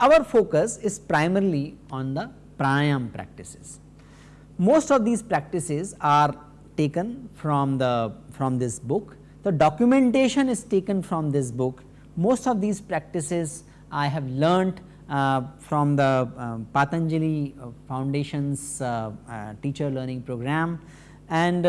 Our focus is primarily on the pranayam practices. Most of these practices are taken from the from this book. The documentation is taken from this book. Most of these practices I have learnt uh, from the uh, Patanjali uh, Foundation's teacher learning program. And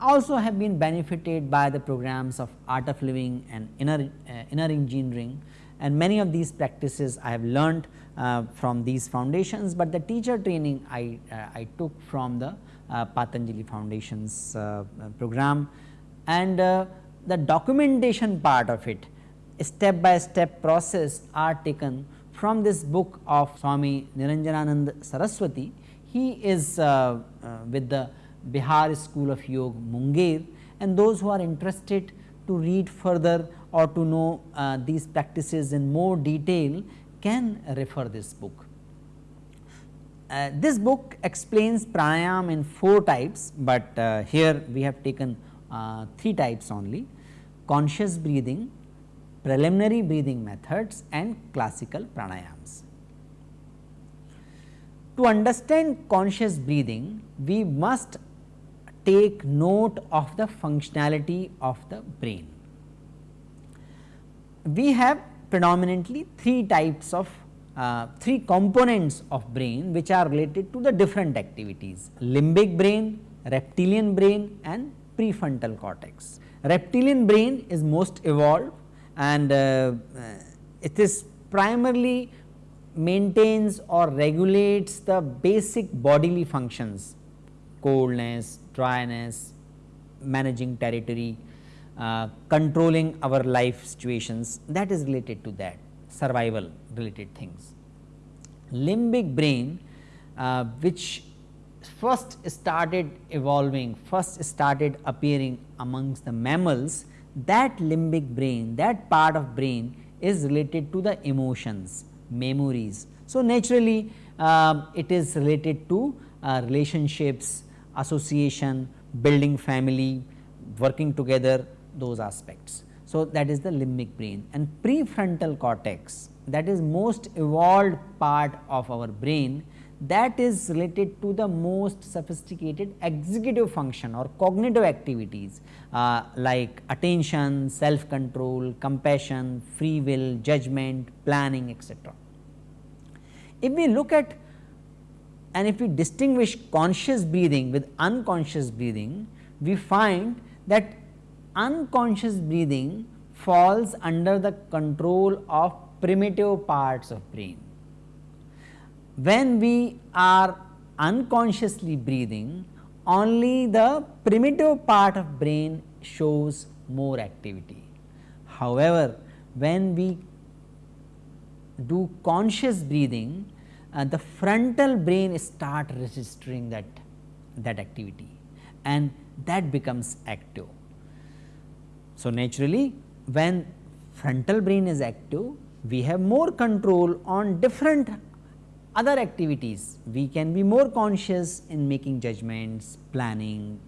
also have been benefited by the programs of art of living and inner, inner engineering. And many of these practices I have learnt uh, from these foundations, but the teacher training I, uh, I took from the uh, Patanjali Foundation's program. And the documentation part of it step by step process are taken from this book of Swami Niranjananand Saraswati. He is uh, with the Bihar School of Yoga Munger and those who are interested to read further or to know uh, these practices in more detail can refer this book. Uh, this book explains pranayam in 4 types, but uh, here we have taken uh, 3 types only conscious breathing, preliminary breathing methods and classical pranayams. To understand conscious breathing, we must take note of the functionality of the brain. We have predominantly three types of uh, three components of brain which are related to the different activities limbic brain, reptilian brain and prefrontal cortex. Reptilian brain is most evolved and uh, uh, it is primarily maintains or regulates the basic bodily functions coldness, dryness, managing territory, uh, controlling our life situations that is related to that survival related things. Limbic brain uh, which first started evolving, first started appearing amongst the mammals that limbic brain, that part of brain is related to the emotions, memories. So, naturally uh, it is related to uh, relationships, association, building family, working together those aspects. So, that is the limbic brain and prefrontal cortex that is most evolved part of our brain that is related to the most sophisticated executive function or cognitive activities uh, like attention, self control, compassion, free will, judgment, planning etc. If we look at and if we distinguish conscious breathing with unconscious breathing, we find that unconscious breathing falls under the control of primitive parts of brain. When we are unconsciously breathing, only the primitive part of brain shows more activity. However, when we do conscious breathing, uh, the frontal brain start registering that that activity and that becomes active. So, naturally when frontal brain is active we have more control on different other activities. We can be more conscious in making judgments, planning,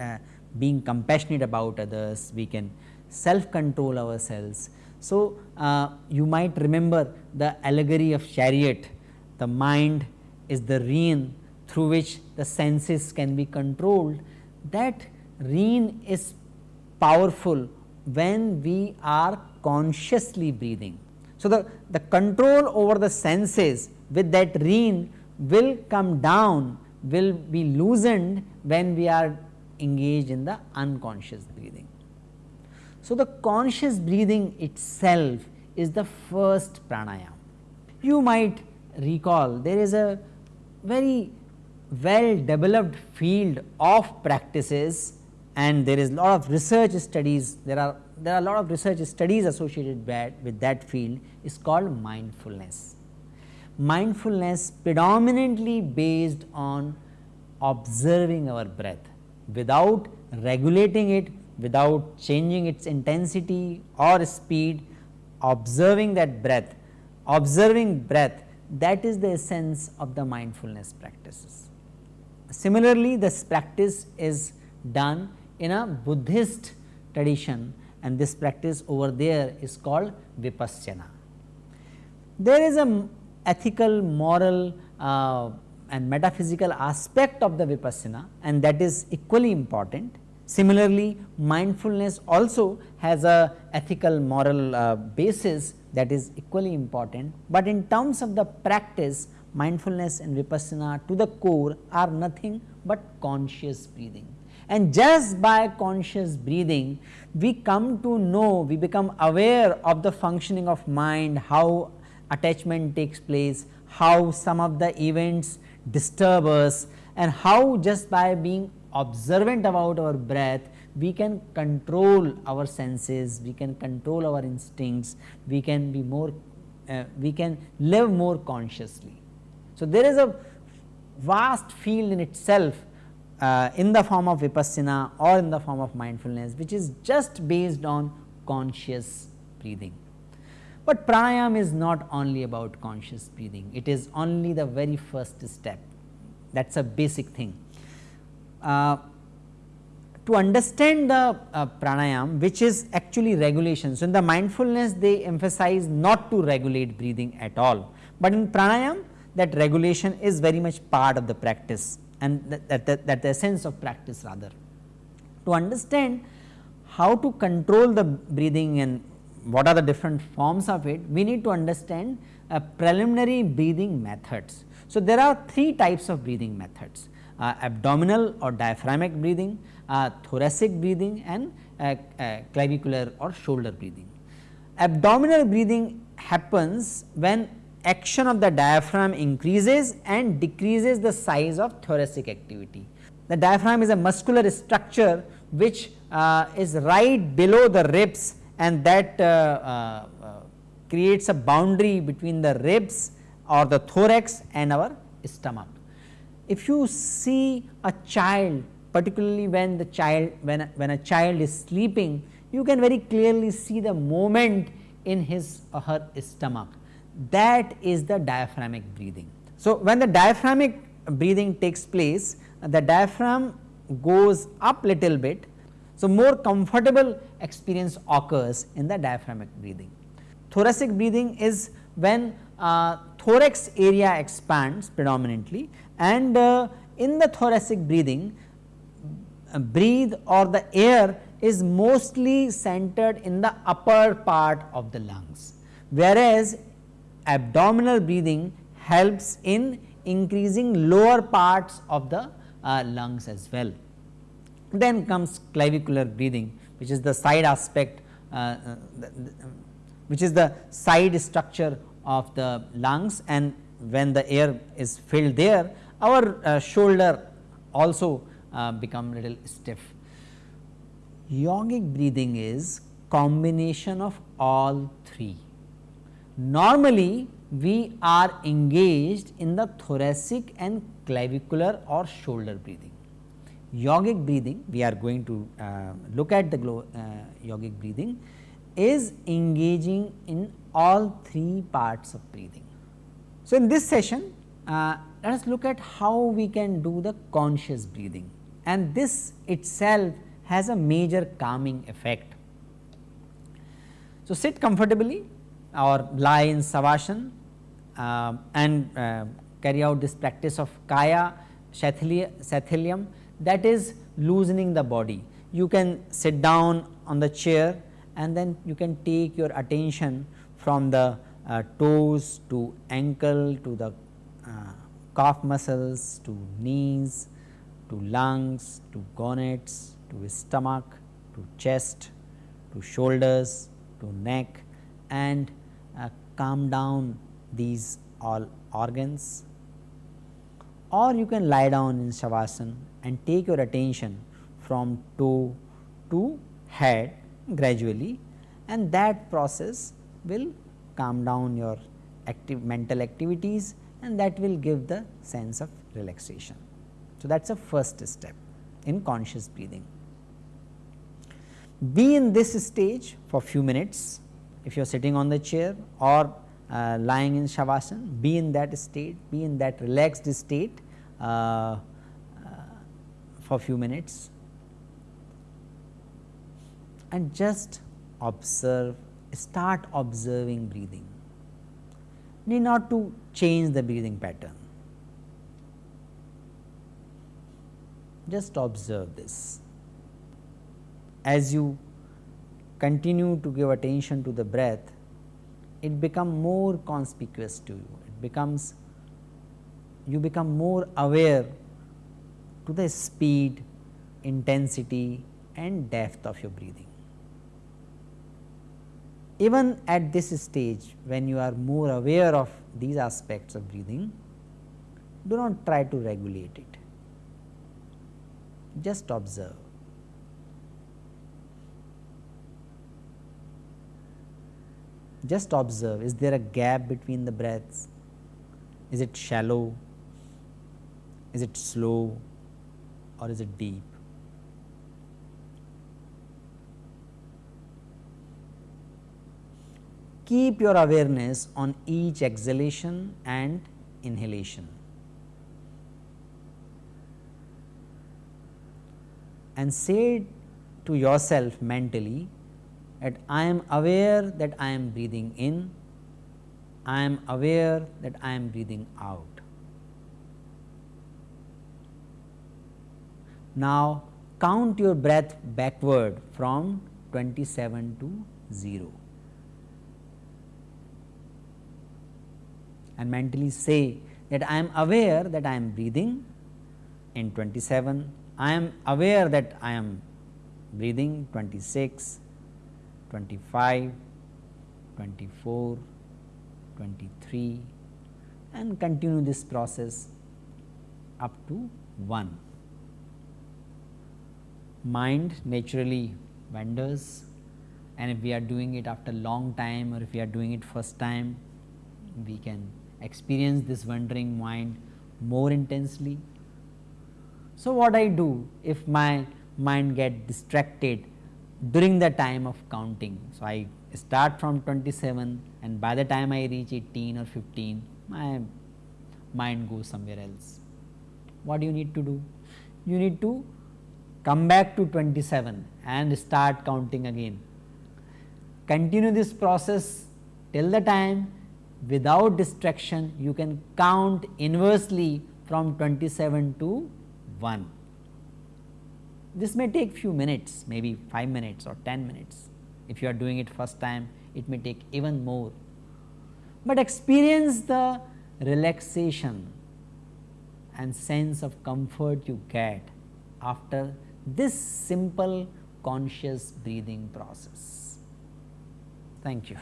uh, being compassionate about others, we can self control ourselves. So, uh, you might remember the allegory of chariot the mind is the rein through which the senses can be controlled. That rein is powerful when we are consciously breathing. So, the, the control over the senses with that rein will come down will be loosened when we are engaged in the unconscious breathing. So, the conscious breathing itself is the first pranayam. You might recall there is a very well developed field of practices and there is lot of research studies there are there are a lot of research studies associated with that field is called mindfulness. Mindfulness predominantly based on observing our breath without regulating it, without changing its intensity or speed, observing that breath, observing breath that is the essence of the mindfulness practices. Similarly, this practice is done in a Buddhist tradition and this practice over there is called vipassana. There is a ethical, moral uh, and metaphysical aspect of the vipassana and that is equally important. Similarly, mindfulness also has a ethical moral uh, basis that is equally important, but in terms of the practice mindfulness and vipassana to the core are nothing but conscious breathing. And just by conscious breathing, we come to know, we become aware of the functioning of mind, how attachment takes place, how some of the events disturb us and how just by being observant about our breath we can control our senses, we can control our instincts, we can be more, uh, we can live more consciously. So, there is a vast field in itself uh, in the form of vipassana or in the form of mindfulness which is just based on conscious breathing. But pranayam is not only about conscious breathing, it is only the very first step that is a basic thing. Uh, to understand the uh, pranayam which is actually regulation. So, in the mindfulness they emphasize not to regulate breathing at all, but in pranayam that regulation is very much part of the practice and that, that, that, the essence of practice rather. To understand how to control the breathing and what are the different forms of it, we need to understand uh, preliminary breathing methods. So, there are three types of breathing methods uh, abdominal or diaphragmic breathing, uh, thoracic breathing and uh, uh, clavicular or shoulder breathing. Abdominal breathing happens when action of the diaphragm increases and decreases the size of thoracic activity. The diaphragm is a muscular structure which uh, is right below the ribs and that uh, uh, creates a boundary between the ribs or the thorax and our stomach. If you see a child particularly when the child when when a child is sleeping you can very clearly see the movement in his or her stomach that is the diaphragmic breathing. So, when the diaphragmic breathing takes place the diaphragm goes up little bit so, more comfortable experience occurs in the diaphragmatic breathing. Thoracic breathing is when uh, thorax area expands predominantly and uh, in the thoracic breathing uh, breathe or the air is mostly centered in the upper part of the lungs, whereas abdominal breathing helps in increasing lower parts of the uh, lungs as well. Then comes clavicular breathing which is the side aspect uh, uh, which is the side structure of the lungs and when the air is filled there our uh, shoulder also uh, become little stiff. Yogic breathing is combination of all three. Normally we are engaged in the thoracic and clavicular or shoulder breathing yogic breathing we are going to uh, look at the uh, yogic breathing is engaging in all three parts of breathing. So, in this session uh, let us look at how we can do the conscious breathing and this itself has a major calming effect. So, sit comfortably or lie in savasana uh, and uh, carry out this practice of kaya shathiliam that is loosening the body. You can sit down on the chair and then you can take your attention from the uh, toes to ankle to the uh, calf muscles to knees to lungs to gonets to stomach to chest to shoulders to neck and calm down these all organs or you can lie down in shavasana and take your attention from toe to head gradually and that process will calm down your active mental activities and that will give the sense of relaxation. So, that is a first step in conscious breathing. Be in this stage for few minutes if you are sitting on the chair or uh, lying in shavasana, be in that state, be in that relaxed state uh, uh, for few minutes and just observe, start observing breathing. Need not to change the breathing pattern. Just observe this. As you continue to give attention to the breath, it becomes more conspicuous to you. It becomes you become more aware to the speed, intensity and depth of your breathing. Even at this stage when you are more aware of these aspects of breathing, do not try to regulate it, just observe. Just observe is there a gap between the breaths, is it shallow, is it slow or is it deep. keep your awareness on each exhalation and inhalation. And say to yourself mentally that I am aware that I am breathing in, I am aware that I am breathing out. Now, count your breath backward from 27 to 0. and mentally say that I am aware that I am breathing in 27, I am aware that I am breathing 26, 25, 24, 23 and continue this process up to 1. Mind naturally wanders and if we are doing it after long time or if we are doing it first time, we can experience this wandering mind more intensely. So, what I do if my mind get distracted during the time of counting. So, I start from 27 and by the time I reach 18 or 15 my mind goes somewhere else. What do you need to do? You need to come back to 27 and start counting again. Continue this process till the time without distraction you can count inversely from 27 to 1. This may take few minutes maybe 5 minutes or 10 minutes if you are doing it first time it may take even more, but experience the relaxation and sense of comfort you get after this simple conscious breathing process. Thank you.